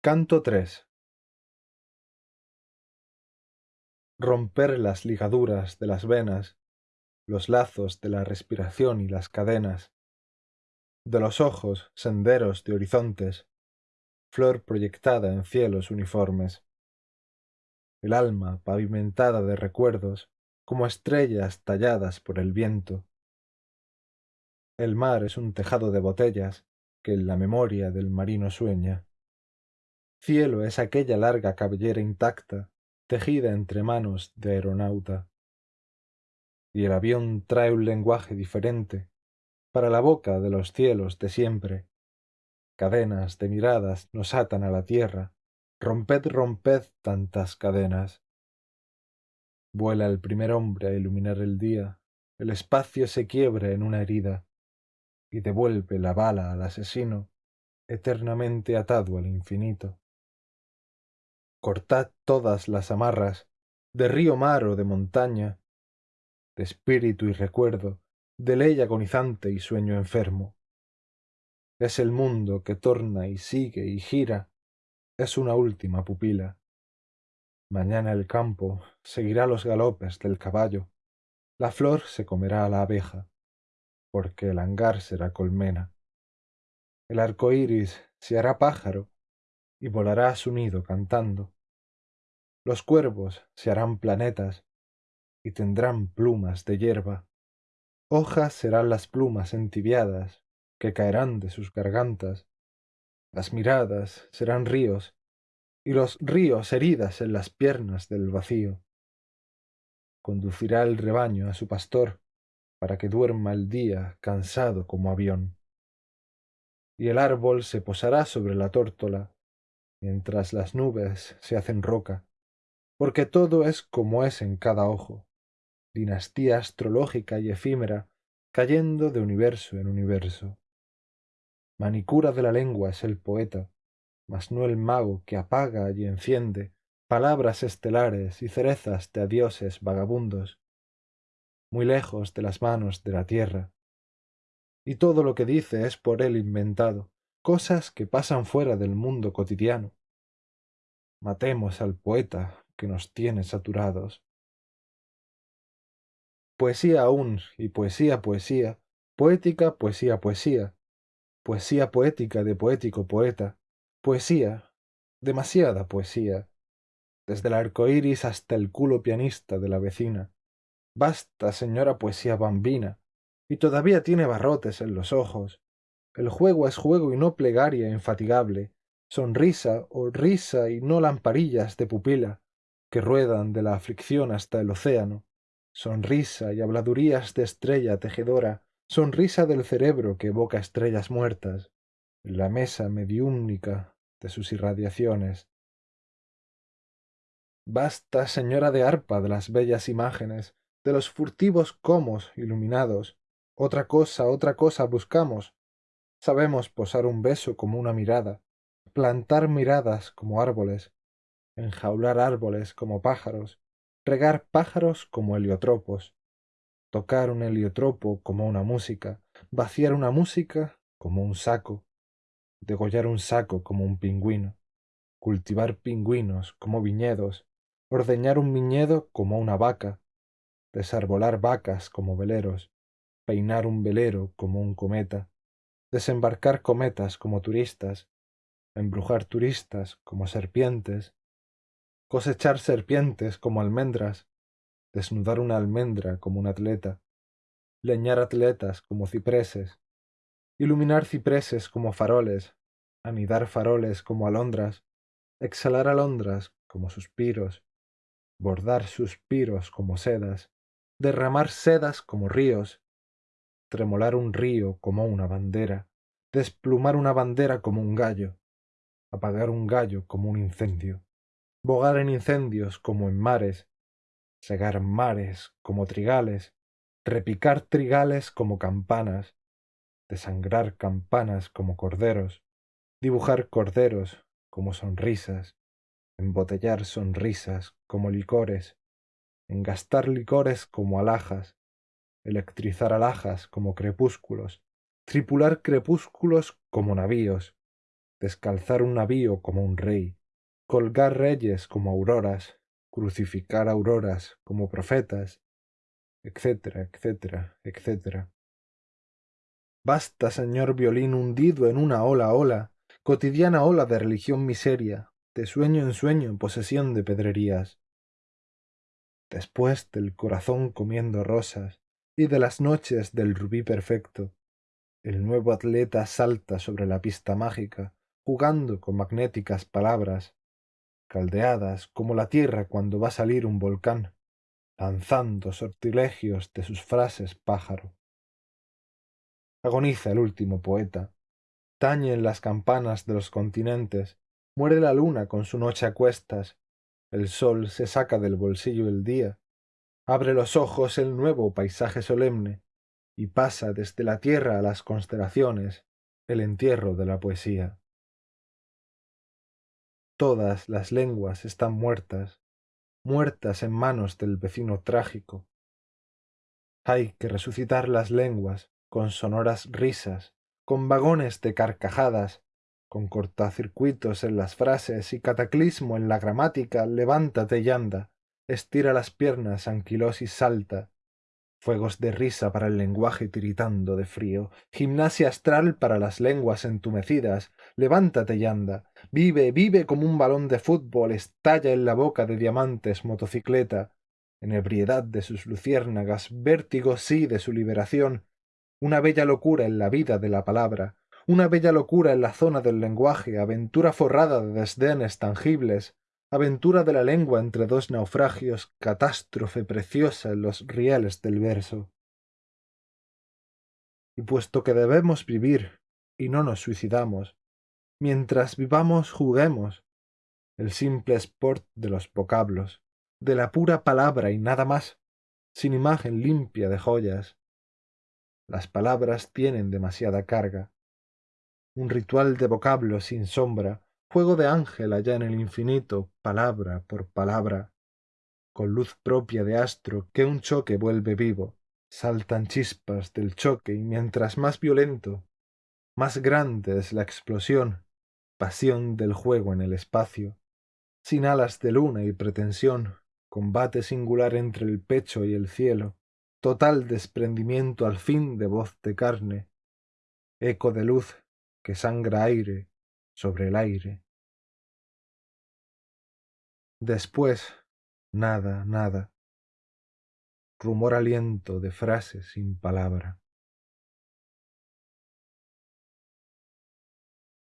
Canto 3 Romper las ligaduras de las venas, los lazos de la respiración y las cadenas, de los ojos senderos de horizontes, flor proyectada en cielos uniformes. El alma pavimentada de recuerdos, como estrellas talladas por el viento. El mar es un tejado de botellas que en la memoria del marino sueña. Cielo es aquella larga cabellera intacta, tejida entre manos de aeronauta. Y el avión trae un lenguaje diferente para la boca de los cielos de siempre. Cadenas de miradas nos atan a la tierra, romped, romped tantas cadenas. Vuela el primer hombre a iluminar el día, el espacio se quiebra en una herida, y devuelve la bala al asesino, eternamente atado al infinito cortad todas las amarras, de río mar o de montaña, de espíritu y recuerdo, de ley agonizante y sueño enfermo. Es el mundo que torna y sigue y gira, es una última pupila. Mañana el campo seguirá los galopes del caballo, la flor se comerá a la abeja, porque el hangar será colmena. El arco iris se hará pájaro y volará a su nido cantando. Los cuervos se harán planetas y tendrán plumas de hierba. Hojas serán las plumas entibiadas que caerán de sus gargantas. Las miradas serán ríos y los ríos heridas en las piernas del vacío. Conducirá el rebaño a su pastor para que duerma el día cansado como avión. Y el árbol se posará sobre la tórtola mientras las nubes se hacen roca, porque todo es como es en cada ojo, dinastía astrológica y efímera, cayendo de universo en universo. Manicura de la lengua es el poeta, mas no el mago que apaga y enciende palabras estelares y cerezas de adioses vagabundos, muy lejos de las manos de la tierra. Y todo lo que dice es por él inventado, cosas que pasan fuera del mundo cotidiano. Matemos al poeta que nos tiene saturados. Poesía aún, y poesía, poesía, poética, poesía, poesía, poesía poética de poético poeta, poesía, demasiada poesía, desde el arco iris hasta el culo pianista de la vecina. Basta, señora poesía bambina, y todavía tiene barrotes en los ojos, el juego es juego y no plegaria infatigable, sonrisa o risa y no lamparillas de pupila, que ruedan de la aflicción hasta el océano, sonrisa y habladurías de estrella tejedora, sonrisa del cerebro que evoca estrellas muertas, la mesa mediúmnica de sus irradiaciones. Basta, señora de arpa, de las bellas imágenes, de los furtivos comos iluminados. Otra cosa, otra cosa buscamos, Sabemos posar un beso como una mirada, plantar miradas como árboles, enjaular árboles como pájaros, regar pájaros como heliotropos, tocar un heliotropo como una música, vaciar una música como un saco, degollar un saco como un pingüino, cultivar pingüinos como viñedos, ordeñar un viñedo como una vaca, desarbolar vacas como veleros, peinar un velero como un cometa, desembarcar cometas como turistas, embrujar turistas como serpientes, cosechar serpientes como almendras, desnudar una almendra como un atleta, leñar atletas como cipreses, iluminar cipreses como faroles, anidar faroles como alondras, exhalar alondras como suspiros, bordar suspiros como sedas, derramar sedas como ríos, tremolar un río como una bandera, desplumar una bandera como un gallo, apagar un gallo como un incendio, bogar en incendios como en mares, segar mares como trigales, repicar trigales como campanas, desangrar campanas como corderos, dibujar corderos como sonrisas, embotellar sonrisas como licores, engastar licores como alhajas, electrizar alhajas como crepúsculos, tripular crepúsculos como navíos, descalzar un navío como un rey, colgar reyes como auroras, crucificar auroras como profetas, etcétera, etcétera, etcétera. Basta, señor violín hundido en una ola ola, cotidiana ola de religión miseria, de sueño en sueño en posesión de pedrerías. Después del corazón comiendo rosas y de las noches del rubí perfecto, el nuevo atleta salta sobre la pista mágica, jugando con magnéticas palabras, caldeadas como la tierra cuando va a salir un volcán, lanzando sortilegios de sus frases pájaro. Agoniza el último poeta, tañen las campanas de los continentes, muere la luna con su noche a cuestas, el sol se saca del bolsillo el día, abre los ojos el nuevo paisaje solemne, y pasa desde la tierra a las constelaciones el entierro de la poesía. Todas las lenguas están muertas, muertas en manos del vecino trágico. Hay que resucitar las lenguas con sonoras risas, con vagones de carcajadas, con cortacircuitos en las frases y cataclismo en la gramática, levántate y anda, estira las piernas, anquilosis salta, fuegos de risa para el lenguaje tiritando de frío, gimnasia astral para las lenguas entumecidas, levántate y anda, vive, vive como un balón de fútbol, estalla en la boca de diamantes motocicleta, en ebriedad de sus luciérnagas, vértigo sí de su liberación, una bella locura en la vida de la palabra, una bella locura en la zona del lenguaje, aventura forrada de desdenes tangibles, aventura de la lengua entre dos naufragios, catástrofe preciosa en los rieles del verso. Y puesto que debemos vivir, y no nos suicidamos, mientras vivamos juguemos, el simple sport de los vocablos, de la pura palabra y nada más, sin imagen limpia de joyas. Las palabras tienen demasiada carga. Un ritual de vocablos sin sombra, juego de ángel allá en el infinito, palabra por palabra, con luz propia de astro que un choque vuelve vivo, saltan chispas del choque y mientras más violento, más grande es la explosión, pasión del juego en el espacio, sin alas de luna y pretensión, combate singular entre el pecho y el cielo, total desprendimiento al fin de voz de carne, eco de luz que sangra aire sobre el aire. Después, nada, nada. Rumor aliento de frases sin palabra.